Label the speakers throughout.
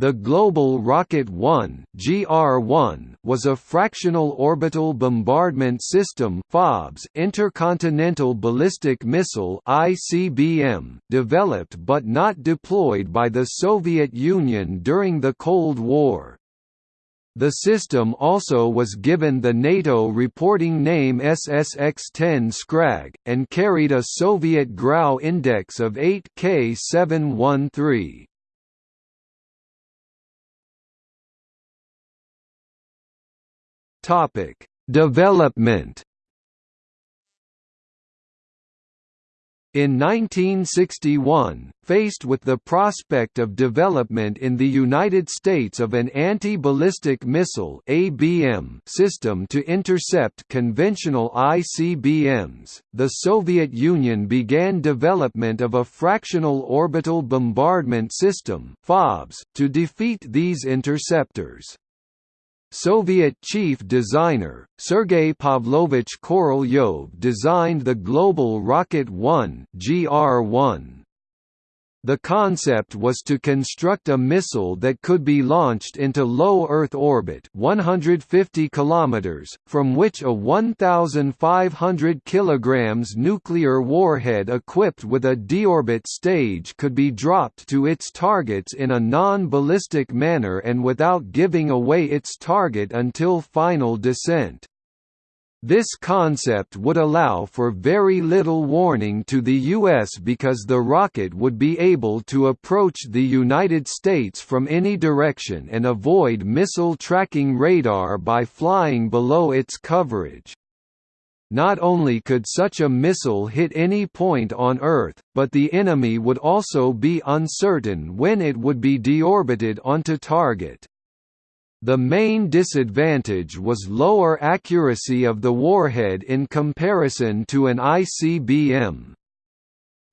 Speaker 1: The Global Rocket 1 (GR-1) was a fractional orbital bombardment system (FOBS) intercontinental ballistic missile (ICBM) developed but not deployed by the Soviet Union during the Cold War. The system also was given the NATO reporting name SSX-10 Scrag, and carried a Soviet Grau index of 8 Topic: Development. In 1961, faced with the prospect of development in the United States of an anti-ballistic missile (ABM) system to intercept conventional ICBMs, the Soviet Union began development of a fractional orbital bombardment system (FOBS) to defeat these interceptors. Soviet chief designer, Sergei Pavlovich Korolyov designed the Global Rocket 1 GR-1. The concept was to construct a missile that could be launched into low Earth orbit 150 km, from which a 1,500 kg nuclear warhead equipped with a deorbit stage could be dropped to its targets in a non-ballistic manner and without giving away its target until final descent. This concept would allow for very little warning to the U.S. because the rocket would be able to approach the United States from any direction and avoid missile tracking radar by flying below its coverage. Not only could such a missile hit any point on Earth, but the enemy would also be uncertain when it would be deorbited onto target. The main disadvantage was lower accuracy of the warhead in comparison to an ICBM.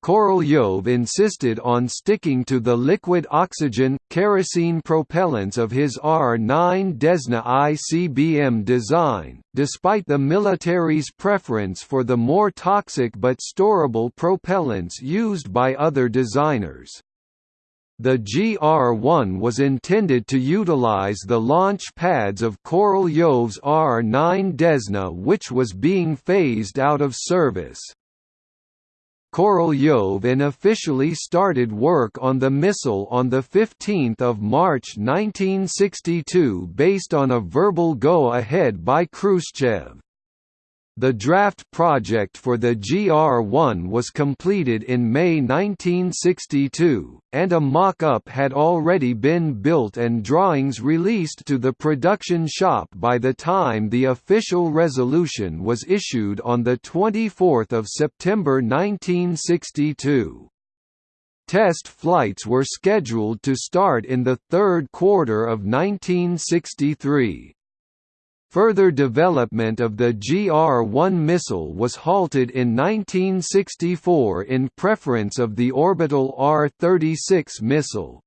Speaker 1: Korolyov insisted on sticking to the liquid oxygen, kerosene propellants of his R-9 Desna ICBM design, despite the military's preference for the more toxic but storable propellants used by other designers. The GR-1 was intended to utilize the launch pads of Korolyov's R-9 Desna which was being phased out of service. Korolyov unofficially started work on the missile on 15 March 1962 based on a verbal go-ahead by Khrushchev. The draft project for the GR-1 was completed in May 1962, and a mock-up had already been built and drawings released to the production shop by the time the official resolution was issued on 24 September 1962. Test flights were scheduled to start in the third quarter of 1963. Further development of the GR-1 missile was halted in 1964 in preference of the orbital R-36 missile.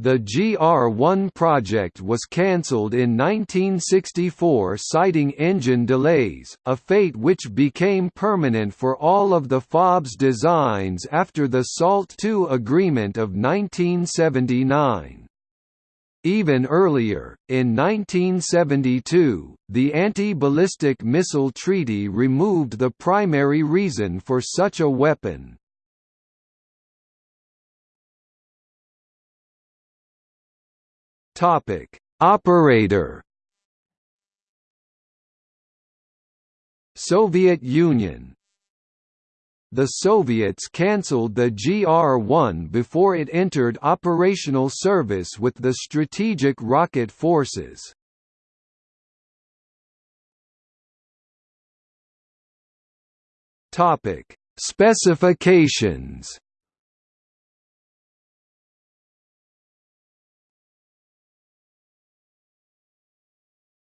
Speaker 1: The GR-1 project was cancelled in 1964 citing engine delays, a fate which became permanent for all of the FOBS designs after the SALT II agreement of 1979. Even earlier, in 1972, the Anti-Ballistic Missile Treaty removed the primary reason for such a weapon. Operator Soviet Union the Soviets cancelled the GR-1 before it entered operational service with the Strategic Rocket Forces. Topic: Specifications.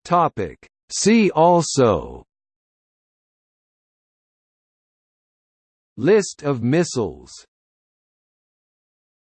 Speaker 1: Topic: See also List of missiles